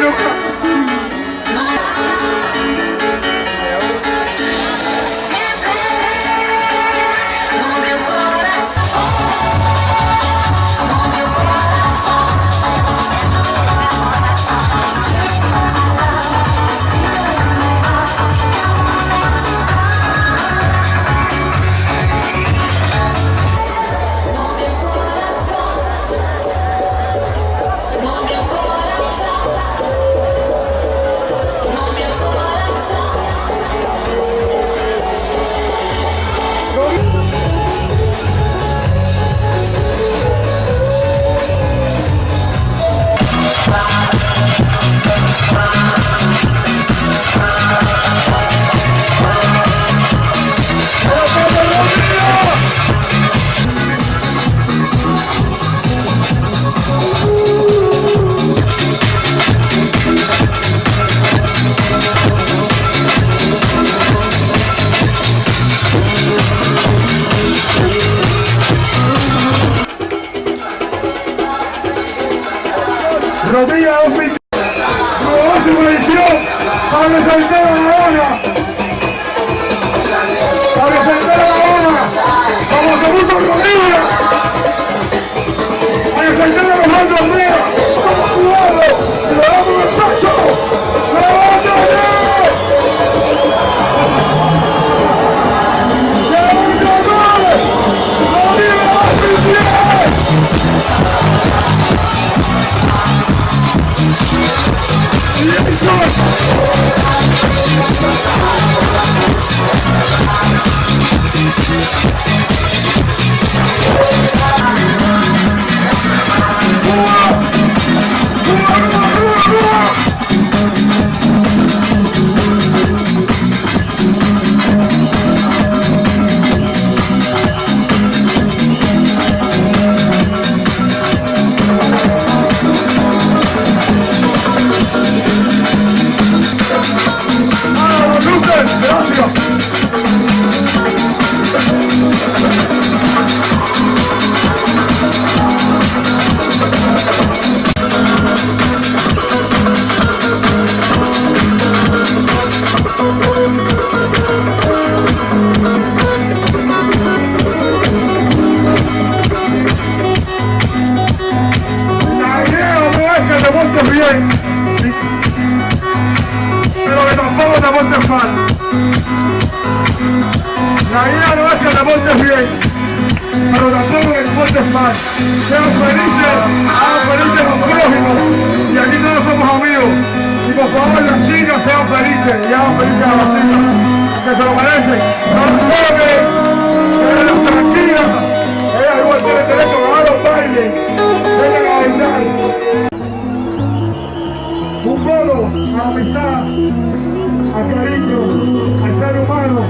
look nunca. Rodilla 2000. Nueva subvención. Pablo Santana Sean felices, hagan felices los prójimos, y aquí todos somos amigos. Y por favor las chicas sean felices, y hagan felices a las chicas, que se lo merecen. No toquen, déjenlas tranquilas, ellas igual tienen derecho a los bailes, vengan a bailar. Un modo a la amistad, al cariño, al ser humano,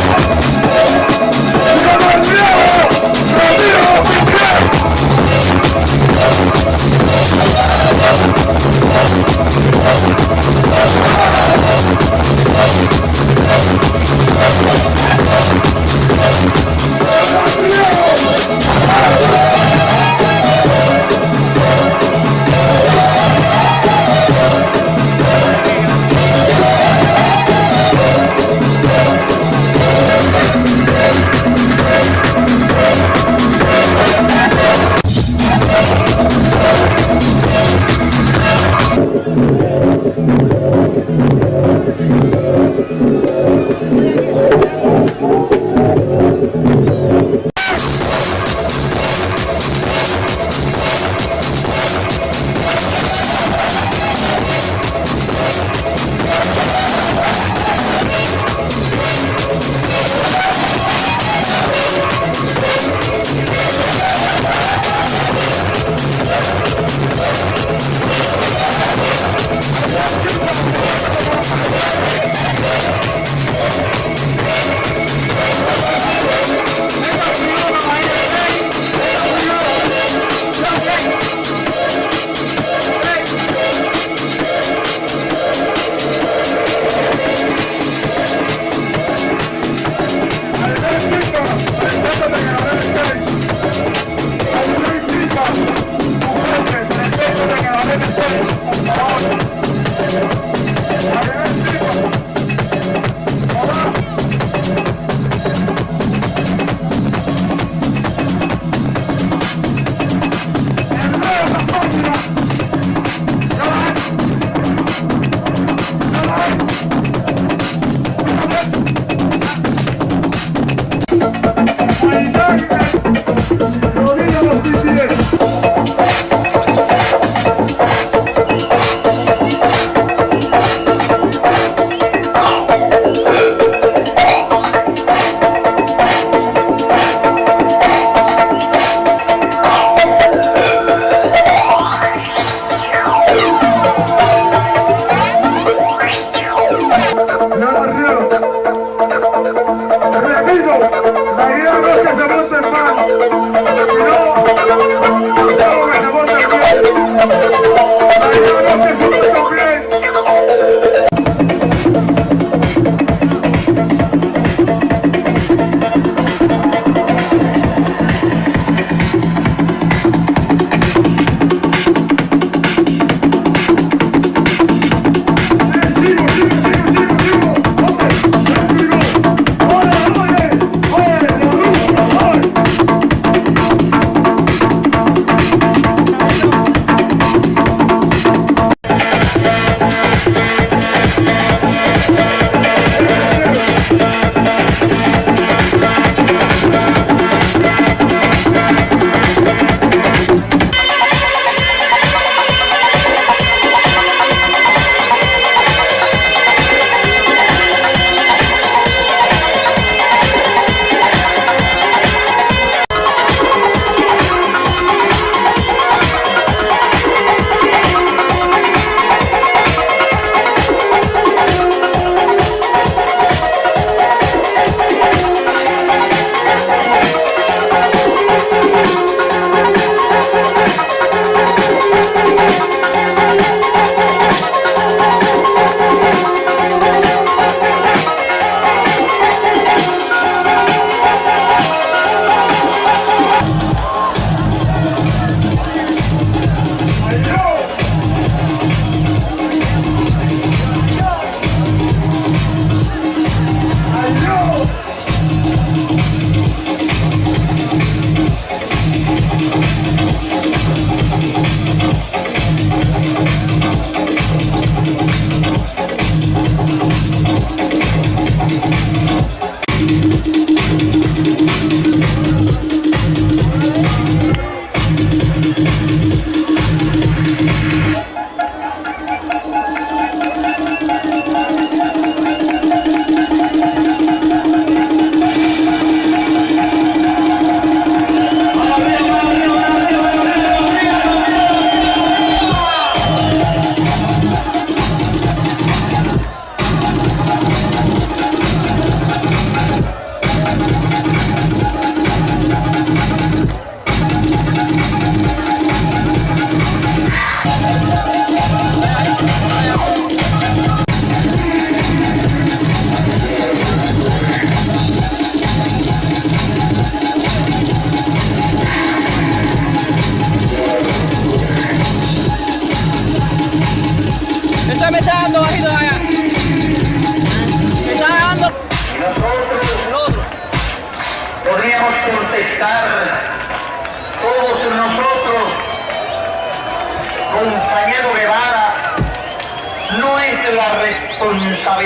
Oh, oh, oh.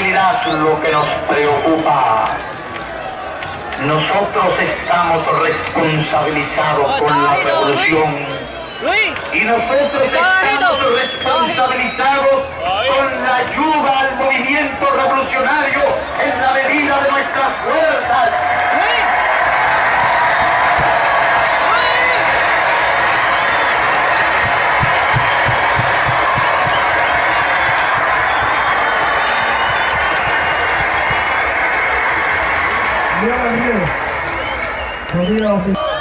Responsabilidad lo que nos preocupa. Nosotros estamos responsabilizados con la revolución. Y nosotros estamos responsabilizados con la ayuda al movimiento revolucionario en la medida de nuestras fuerzas. go.